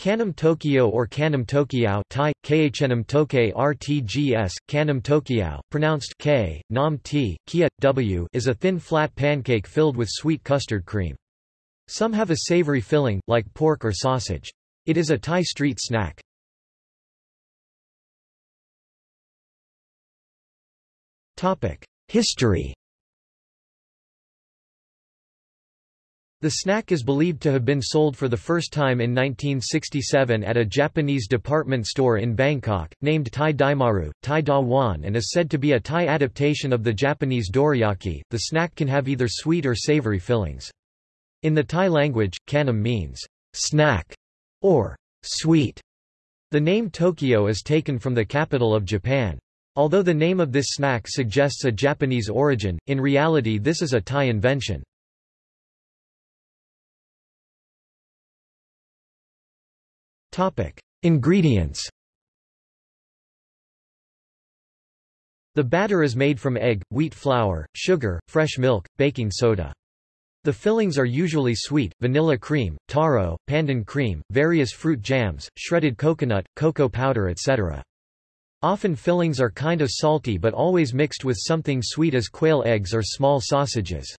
Khanom Tokyo or Khanom Tokiao Thai, Toke RTGS, Kanam pronounced K, Nam T, Kia, W is a thin flat pancake filled with sweet custard cream. Some have a savory filling, like pork or sausage. It is a Thai street snack. History The snack is believed to have been sold for the first time in 1967 at a Japanese department store in Bangkok, named Thai Daimaru, Thai Da Wan and is said to be a Thai adaptation of the Japanese dorayaki. The snack can have either sweet or savory fillings. In the Thai language, khanom means snack or sweet. The name Tokyo is taken from the capital of Japan. Although the name of this snack suggests a Japanese origin, in reality this is a Thai invention. Ingredients The batter is made from egg, wheat flour, sugar, fresh milk, baking soda. The fillings are usually sweet, vanilla cream, taro, pandan cream, various fruit jams, shredded coconut, cocoa powder etc. Often fillings are kind of salty but always mixed with something sweet as quail eggs or small sausages.